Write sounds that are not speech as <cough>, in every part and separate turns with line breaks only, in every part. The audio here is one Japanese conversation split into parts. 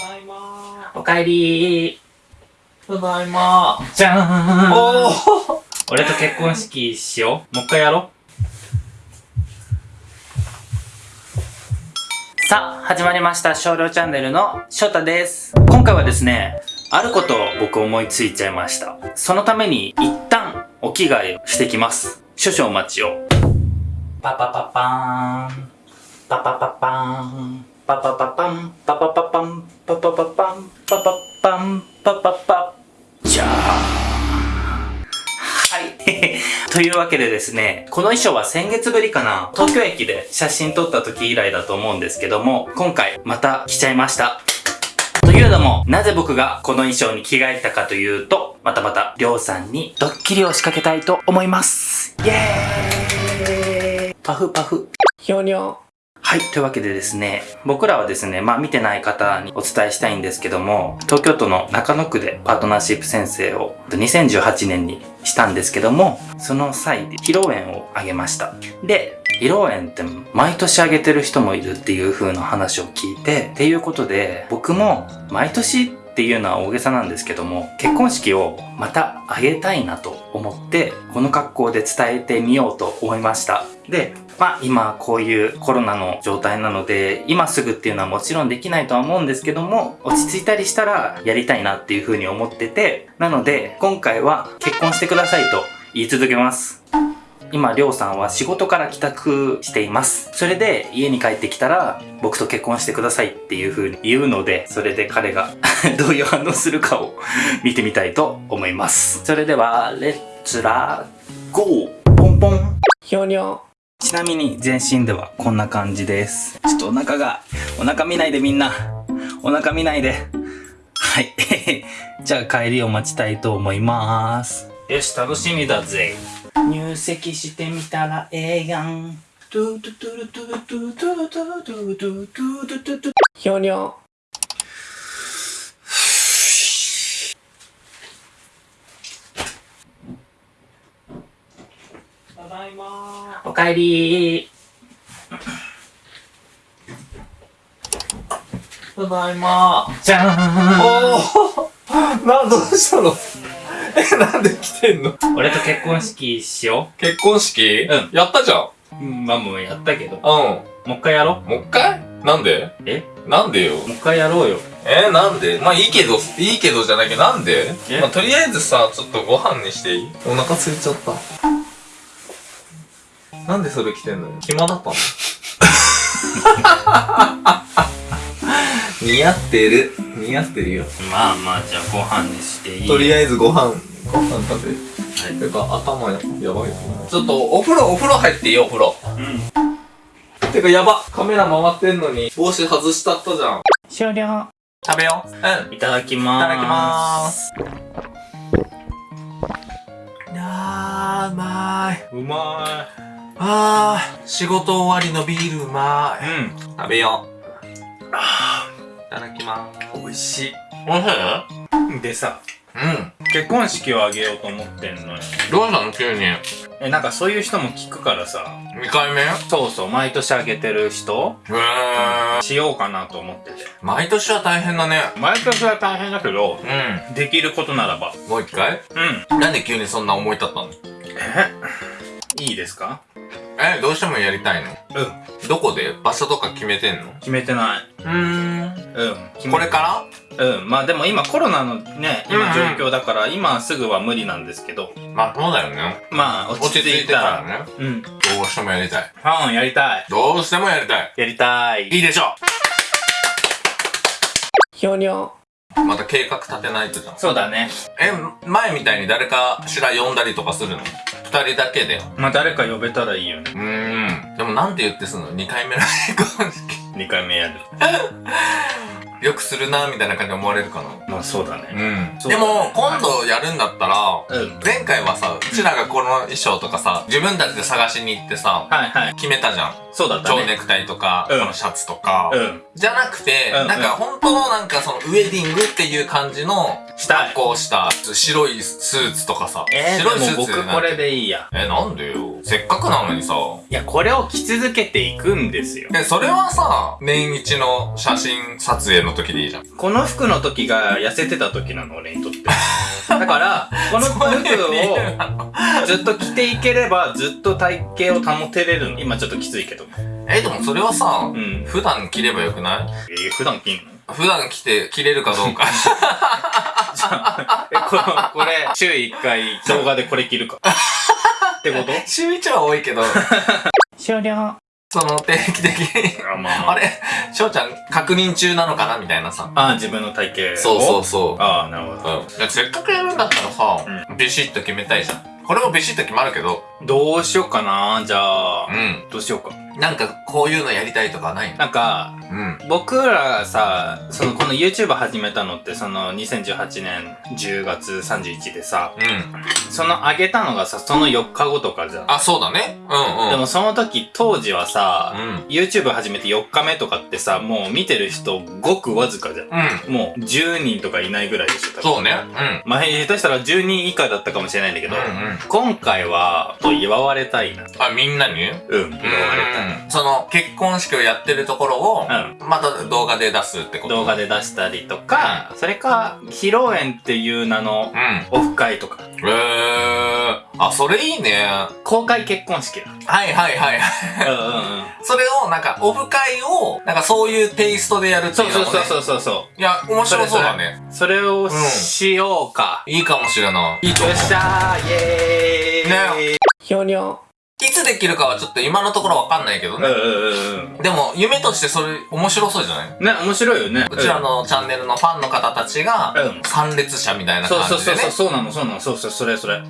ただいま
おかえり
ただいま
じゃーん
おお
俺と結婚式しようもう一回やろうさあ、始まりました。少量チャンネルの翔太です。今回はですね、あることを僕思いついちゃいました。そのために一旦お着替えをしてきます。少々お待ちを。パパパパーン。パパパパーン。パパパパン。パパパパン。パパパパン。パパパン。パパパ。じゃあ。はい。というわけでですね、この衣装は先月ぶりかな、東京駅で写真撮った時以来だと思うんですけども、今回また着ちゃいました。というのも、なぜ僕がこの衣装に着替えたかというと、またまた、りょうさんにドッキリを仕掛けたいと思います。イエーイパフパフ。
ひょにょ
はい。というわけでですね、僕らはですね、まあ見てない方にお伝えしたいんですけども、東京都の中野区でパートナーシップ先生を2018年にしたんですけども、その際披露宴をあげました。で、披露宴って毎年あげてる人もいるっていう風な話を聞いて、っていうことで、僕も毎年っていうのは大げさなんですけども、結婚式をまたあげたいなと思って、この格好で伝えてみようと思いました。で、まあ今こういうコロナの状態なので、今すぐっていうのはもちろんできないとは思うんですけども、落ち着いたりしたらやりたいなっていう風に思ってて、なので今回は結婚してくださいと言い続けます。今、りょうさんは仕事から帰宅しています。それで家に帰ってきたら、僕と結婚してくださいっていう風に言うので、それで彼が <laughs> どういう反応するかを <laughs> 見てみたいと思います。それでは、レッツラゴーポンポン
ひょにょ
ちなみに全身ではこんな感じです。ちょっとお腹が、お腹見ないでみんな。お腹見ないで。はい。<laughs> じゃあ帰りを待ちたいと思います。よし、楽しみだぜ。入籍してみたらええやん。トゥトゥトゥルトゥトゥトゥトゥトゥトゥトゥトゥトゥトゥ
ひょにょただいま
おかえり。
ただいま。
じゃーん。
おお <laughs> な、どうしたの？え、なんで来てんの？
俺と結婚式しよ
結婚式？
うん。
やったじゃん。
う。うん、まあもうやったけど。
う
もう一回やろ
ん。もう一回？なんで？
え？
なんでよ？
もう一回やろうよ。
えなんで？まあいいけど、いいけどじゃないけど、なんで？
え？
まあとりあえずさ、ちょっとご飯にしていい？お腹空いちゃった。なんでそれ来てんのよ？暇だったの？<laughs> 似合ってる。似合ってるよ。
まあまあ、じゃあご飯にしていい
とりあえずご飯、ご飯食べ。
はい
てか、頭ややばいよ。ちょっと、お風呂、お風呂入っていい？よ、お風呂。
うん。
てか、やばカメラ回ってんのに、帽子外しちゃったじゃん。
終了。
食べよう。うん。
いただきまーす。
いただきまーす。いやー、うまーい。
うま
あー、仕事終わりのビールうま
い。
ーい。
うん。
食べよう。いただきまーす。
美味し
おいしい
い？でさ、
うん。
結婚式をあげようと思ってんのよ。
どうしたの急に？
え、なんかそういう人も聞くからさ。
2回目？へ
そうそう、毎年あげてる人？
ー。
しようかなと思ってて。
毎年は大変だね。
毎年は大変だけど、
う
できることならば。
ん。もう一回？
うん。
なんで急にそんな思い立ったの？
え？いいですか？
え、どうしてもやりたいの？
うん。
どこで？場所とか決めてんの？
決めてない。
うーん。
うん。
これから？
うん。まあでも今コロナのね、今
うんうん
状況だから、今すぐは無理なんですけど、
まあそうだよね。
まあ落ち着いたら。
ね。
うん。
どうしてもやりたい。
うん、やりたい。
どうしてもやりたい。
やりたい。
いいでしょ
ひょにょ。
また計画立てないとじゃん。
そうだね。
え、前みたいに誰かしら呼んだりとかするの？二人だけで。
まあ誰か呼べたらいいよね。
うーん。でもなんて言ってすんの ?2 回目の結婚式。
2回目やる。<laughs>
よくするな、みたいな感じで思われるかな。
まあそうだね。
うん。でも、今度やるんだったら、
うん。
前回はさ、うちらがこの衣装とかさ、自分たちで探しに行ってさ、
はいはい。
決めたじゃん。
そうだったね。
蝶ネクタイとか、
うん
このシャツとか。
うん。
じゃなくて、
うん
なんか本当のなんかそのウェディングっていう感じの
したい
格好した白いスーツとかさ。
えー、
白いスーツ
僕これでいいや。
え、なんでよ。せっかくなのにさ。
いや、これを着続けていくんですよ。
え、それはさ、年一の写真撮影の時でいいじゃん。
この服の時が痩せてた時なの、俺にとって。<laughs> だから、この服をずっと着ていければ、ずっと体型を保てれるの。今ちょっときついけど。
え、でもそれはさ
う、ん。
普段着ればよくない？
えー、普段着んの？
普段着て、着れるかどうか。<laughs>
じゃ、え、この、これ、週1回動画でこれ切るか。ってこと
週一は多いけど、
終了。
その定期的に、
あ、まあまあ。
あれ、翔ちゃん確認中なのかなみたいなさ。
ああ、自分の体型。
そうそうそう。
ああ、なるほど。
うん。せっかくやるんだったらさ、ビシッと決めたいじゃん。これもビシッと決まるけど、
どうしようかなじゃあ、
うん。
どうしようか。
なんか、こういうのやりたいとかないの？
なんか、
うん。
僕らがさ、その、この YouTube 始めたのって、その、2018年10月31でさ、
うん。
その上げたのがさ、その4日後とかじゃん。
あ、そうだね。うんうん。
でもその時、当時はさ、
うん。
YouTube 始めて4日目とかってさ、もう見てる人ごくわずかじゃん。
うん。
もう10人とかいないぐらいでしょ、
そうね。うん。
前、下手したら10人以下だったかもしれないんだけど、
うんうん。
今回は、と祝われたいな。
あ、みんなに？
うん、祝われたい。
うん。その、結婚式をやってるところを、
う
また動画で出すってこと？
動画で出したりとか、それか、披露宴っていう名の
うん。
オフ会とか、
へー。あ、それいいね。は
公開結婚式だ。
いはいはいはい。
うんうんうん。
それを、なんか、オフ会を、なんかそういうテイストでやるって
そ
いううのも、ね。
そうそうそうそうそ
いや、面白そうだね。
う。それを
うん
しようか。
いいかもしれない。いいと
よ
思う。
っしゃーイエーイ
ね
ひょにょ。
いつできるかはちょっと今のところわかんないけどね。
うんうんうんうん。
でも、夢としてそれ面白そうじゃない？
ね、面白いよね。
うちらのチャンネルのファンの方たちが
うん、
参列者みたいな
そう
感じでね。
そうそうそう、そうなの、そうなの、そうそう、それそれ。
うん。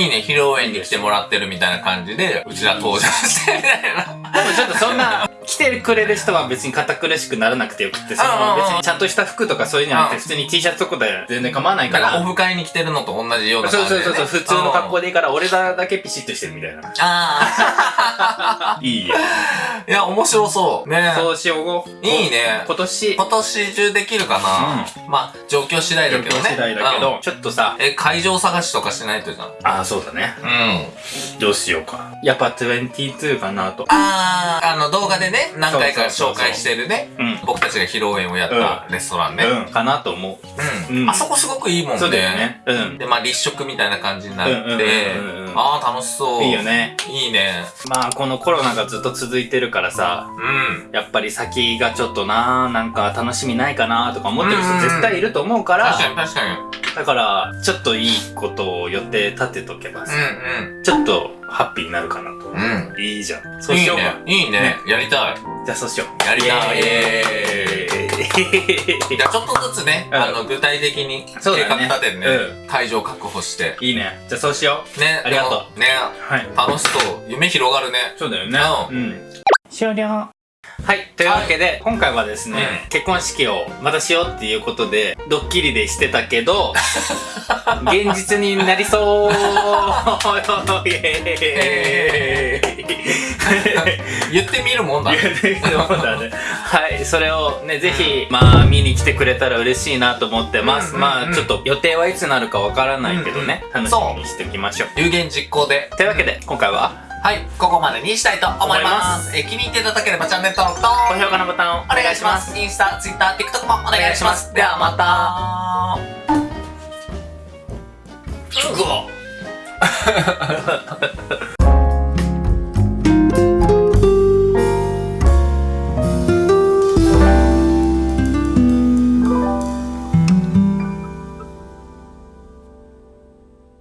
いいね、披露宴に来てもらってるみたいな感じで、うちら登場してみたいな。
でもちょっとそんな、来てくれる人は別に堅苦しくならなくてよくって、そ
うんうんうん
の別にちゃんとした服とかそういうんじゃなくて、
うん
普通に T シャツとかで全然構わないか
だから
ら。
オフ会に来てるのと同じような感じで、ね。
そうそうそう、普通の格好
で。
でいいから、俺らだけピシッとしてるみたいな。
あ <laughs>
いいよ。
あ。いや、面白そう。ね
そうしよう。
いいね
今年、
今年中できるかな、まあ、状況次第だけどね。
次第だけど、
うん
ちょっとさ、
え、会場探しとかしないとじゃん。
ああ、そうだね。
うん。
どうしようか。やっぱ22かなと。
あー、あの動画でね、何回か紹介してるね。
うん。
僕たちが披露宴をやったレストランね。
うん。かなと思う。
うん。
うん
あそこすごくいいもんね。
そうだよね。うん。
で、まあ立食みたいな感じにな
うんうんうん
って
うんう、ん
あー楽しそう。
いいよ。ね。
いいね。
まあ、このコロナがずっと続いてるからさ、
うん。
やっぱり先がちょっとななんか楽しみないかなとか思ってる人
うん
絶対いると思うから、
確かに確かに。
だから、ちょっといいことを予定立てとけばさ、
う
ちょっとハッピーになるかなと。
んうん。うん。
いいじゃん。そう
いい
しようか。
ね。いいね。やりたい。
じゃあそうしよう。
やりたい。
イエーイ
じゃあちょっとずつね、
うん
あの、具体的に計画立ててね、
う
会場確保して。
いいね。じゃあそうしよ
ね。
ありがとう
ね。
う。はい。
楽しそう。夢広がるね。
そうだよね。
う
うん。終了。はい。というわけで、今回はですね、
うん
結婚式をまたしようっていうことで、ドッキリでしてたけど、<laughs> 現実になりそうイエーイ
言ってみるもんだね。
そうだね。はい、それをね、ぜひ、まあ、見に来てくれたら嬉しいなと思ってます。
うんうんうん
まあ、ちょっと予定はいつなるかわからないけどね、
うんうん
楽しみにしておきましょう。
有言実行で。
というわけで、今回は、
はい、ここまでにしたいと思います。え気に入っていただければチャンネル登録と、
高評価のボタンを
お願いします。インスタ、ツイッター、TikTok もお願いします。ではまた。うご